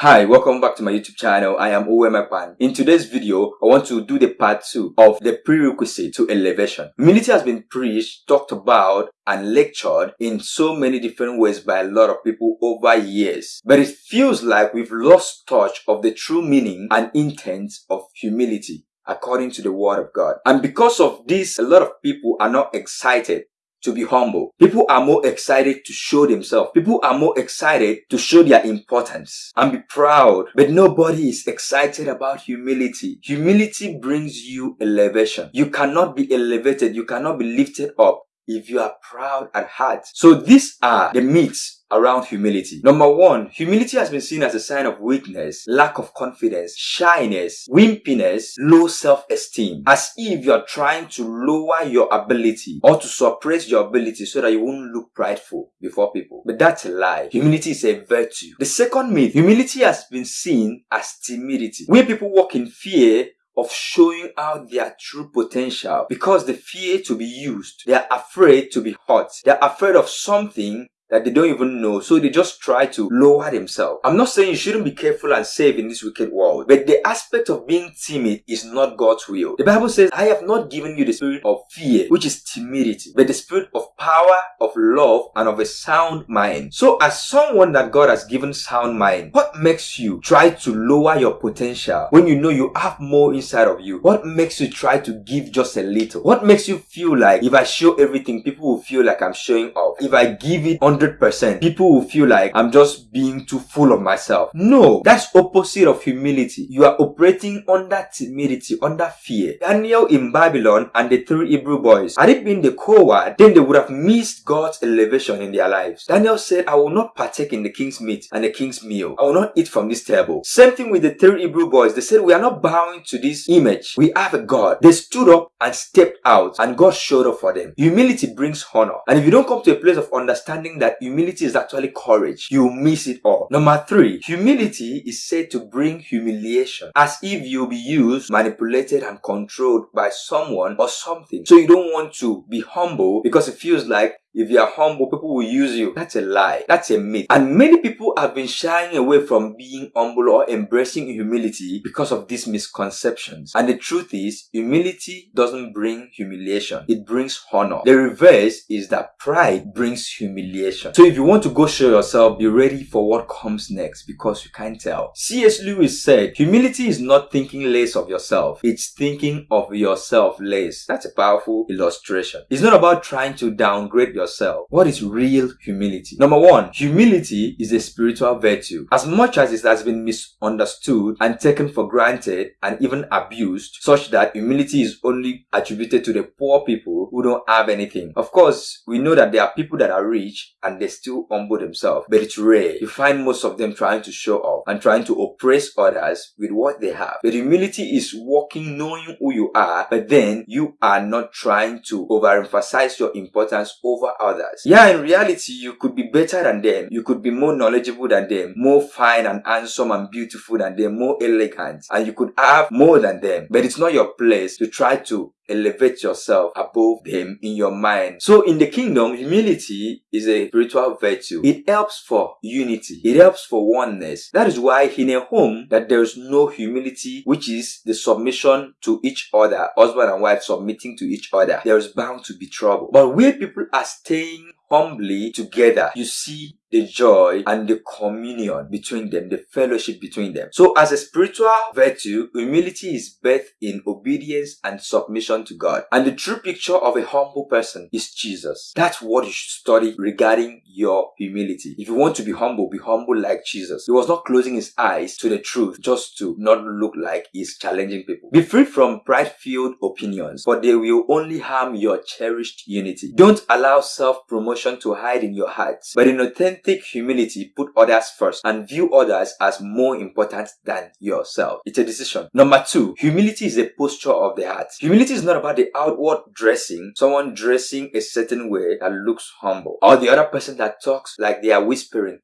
Hi, welcome back to my YouTube channel. I am Uwemapan. In today's video, I want to do the part 2 of the prerequisite to elevation. Humility has been preached, talked about, and lectured in so many different ways by a lot of people over years. But it feels like we've lost touch of the true meaning and intent of humility according to the word of God. And because of this, a lot of people are not excited to be humble. People are more excited to show themselves. People are more excited to show their importance and be proud. But nobody is excited about humility. Humility brings you elevation. You cannot be elevated. You cannot be lifted up if you are proud at heart. So these are the myths around humility. Number one, humility has been seen as a sign of weakness, lack of confidence, shyness, wimpiness, low self-esteem, as if you're trying to lower your ability or to suppress your ability so that you won't look prideful before people. But that's a lie. Humility is a virtue. The second myth, humility has been seen as timidity. When people walk in fear, of showing out their true potential because they fear to be used. They are afraid to be hurt. They are afraid of something that they don't even know. So they just try to lower themselves. I'm not saying you shouldn't be careful and safe in this wicked world, but the aspect of being timid is not God's will. The Bible says, I have not given you the spirit of fear, which is timidity, but the spirit of power, of love, and of a sound mind. So as someone that God has given sound mind, what makes you try to lower your potential when you know you have more inside of you? What makes you try to give just a little? What makes you feel like if I show everything, people will feel like I'm showing off? If I give it on 100%, people will feel like I'm just being too full of myself. No, that's opposite of humility. You are operating under timidity, under fear. Daniel in Babylon and the three Hebrew boys, had it been the coward, then they would have missed God's elevation in their lives. Daniel said, I will not partake in the king's meat and the king's meal. I will not eat from this table. Same thing with the three Hebrew boys. They said, we are not bowing to this image. We have a God. They stood up and stepped out and God showed up for them. Humility brings honor. And if you don't come to a place of understanding that that humility is actually courage, you miss it all. Number three, humility is said to bring humiliation as if you'll be used, manipulated, and controlled by someone or something. So you don't want to be humble because it feels like if you are humble, people will use you. That's a lie. That's a myth. And many people have been shying away from being humble or embracing humility because of these misconceptions. And the truth is, humility doesn't bring humiliation. It brings honor. The reverse is that pride brings humiliation. So if you want to go show yourself, be ready for what comes next because you can't tell. C.S. Lewis said, humility is not thinking less of yourself. It's thinking of yourself less. That's a powerful illustration. It's not about trying to downgrade yourself yourself. What is real humility? Number one, humility is a spiritual virtue. As much as it has been misunderstood and taken for granted and even abused, such that humility is only attributed to the poor people who don't have anything. Of course, we know that there are people that are rich and they still humble themselves, but it's rare. You find most of them trying to show off and trying to oppress others with what they have. But humility is walking knowing who you are, but then you are not trying to overemphasize your importance over others. Yeah, in reality, you could be better than them. You could be more knowledgeable than them, more fine and handsome and beautiful than them, more elegant, and you could have more than them. But it's not your place to try to elevate yourself above them in your mind. So in the kingdom, humility is a spiritual virtue. It helps for unity. It helps for oneness. That is why in a home that there is no humility, which is the submission to each other, husband and wife submitting to each other, there is bound to be trouble. But where people are staying humbly together, you see the joy and the communion between them, the fellowship between them. So as a spiritual virtue, humility is birthed in obedience and submission to God. And the true picture of a humble person is Jesus. That's what you should study regarding your humility. If you want to be humble, be humble like Jesus. He was not closing his eyes to the truth just to not look like he's challenging people. Be free from pride-filled opinions, but they will only harm your cherished unity. Don't allow self-promotion to hide in your heart, but in authentic authentic humility put others first and view others as more important than yourself. It's a decision. Number two, humility is a posture of the heart. Humility is not about the outward dressing, someone dressing a certain way that looks humble, or the other person that talks like they are whispering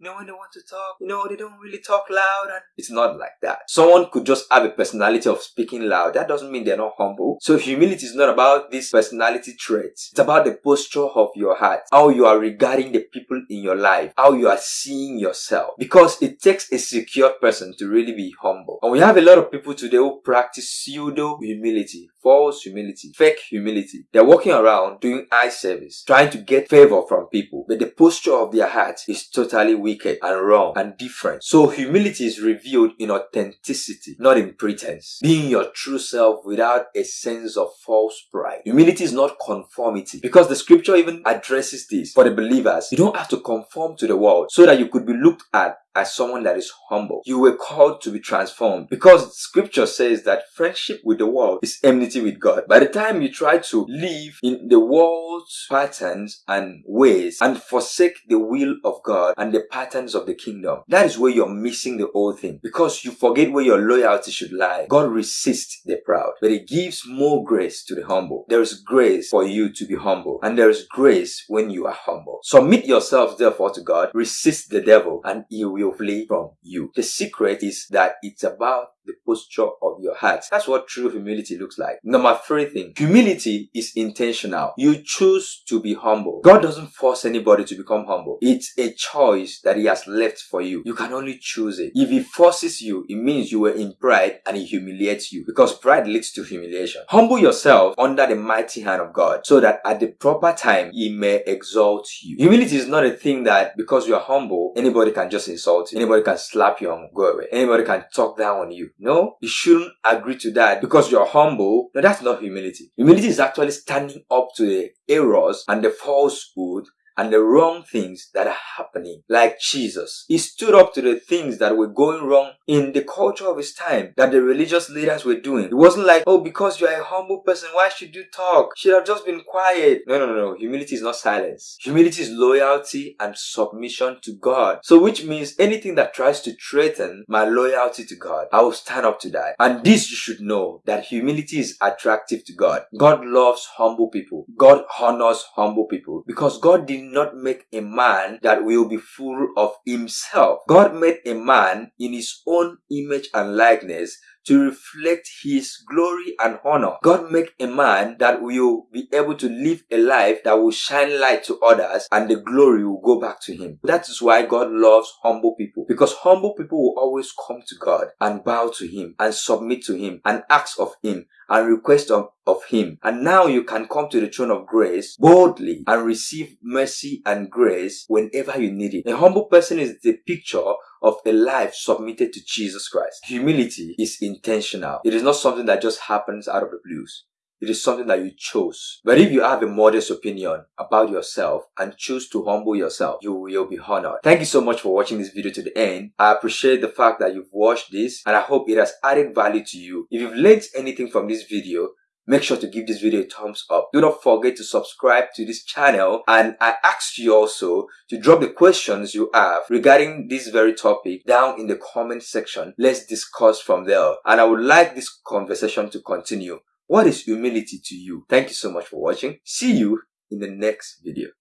know, when they want to talk, you know, they don't really talk loud and it's not like that. Someone could just have a personality of speaking loud. That doesn't mean they're not humble. So humility is not about this personality trait. It's about the posture of your heart, how you are regarding the people in your life, how you are seeing yourself. Because it takes a secure person to really be humble. And we have a lot of people today who practice pseudo humility, false humility, fake humility. They're walking around doing eye service, trying to get favor from people, but the posture of their heart is totally wicked and wrong and different. So humility is revealed in authenticity, not in pretense. Being your true self without a sense of false pride. Humility is not conformity because the scripture even addresses this for the believers. You don't have to conform to the world so that you could be looked at as someone that is humble. You were called to be transformed because scripture says that friendship with the world is enmity with God. By the time you try to live in the world's patterns and ways and forsake the will of God and the patterns of the kingdom, that is where you're missing the whole thing because you forget where your loyalty should lie. God resists the proud, but he gives more grace to the humble. There is grace for you to be humble and there is grace when you are humble. Submit yourselves therefore to God, resist the devil and he will flee from you. The secret is that it's about the posture of your heart. That's what true humility looks like. Number three thing, humility is intentional. You choose to be humble. God doesn't force anybody to become humble. It's a choice that he has left for you. You can only choose it. If he forces you, it means you were in pride and he humiliates you because pride leads to humiliation. Humble yourself under the mighty hand of God so that at the proper time he may exalt you. Humility is not a thing that because you are humble, anybody can just insult you. Anybody can slap you and go away. Anybody can talk down on you. No, you shouldn't agree to that because you're humble. No, that's not humility. Humility is actually standing up to the errors and the falsehood and the wrong things that are happening. Like Jesus, he stood up to the things that were going wrong in the culture of his time that the religious leaders were doing. It wasn't like, oh, because you're a humble person, why should you talk? Should have just been quiet. No, no, no, no. Humility is not silence. Humility is loyalty and submission to God. So which means anything that tries to threaten my loyalty to God, I will stand up to that. And this you should know that humility is attractive to God. God loves humble people. God honors humble people because God did not make a man that will be full of himself. God made a man in his own image and likeness to reflect his glory and honor. God make a man that will be able to live a life that will shine light to others and the glory will go back to him. That is why God loves humble people because humble people will always come to God and bow to him and submit to him and ask of him and request of, of him. And now you can come to the throne of grace boldly and receive mercy and grace whenever you need it. A humble person is the picture of a life submitted to Jesus Christ. Humility is intentional. It is not something that just happens out of the blues. It is something that you chose. But if you have a modest opinion about yourself and choose to humble yourself, you will be honored. Thank you so much for watching this video to the end. I appreciate the fact that you've watched this and I hope it has added value to you. If you've learned anything from this video, make sure to give this video a thumbs up. Do not forget to subscribe to this channel and I ask you also to drop the questions you have regarding this very topic down in the comment section. Let's discuss from there and I would like this conversation to continue. What is humility to you? Thank you so much for watching. See you in the next video.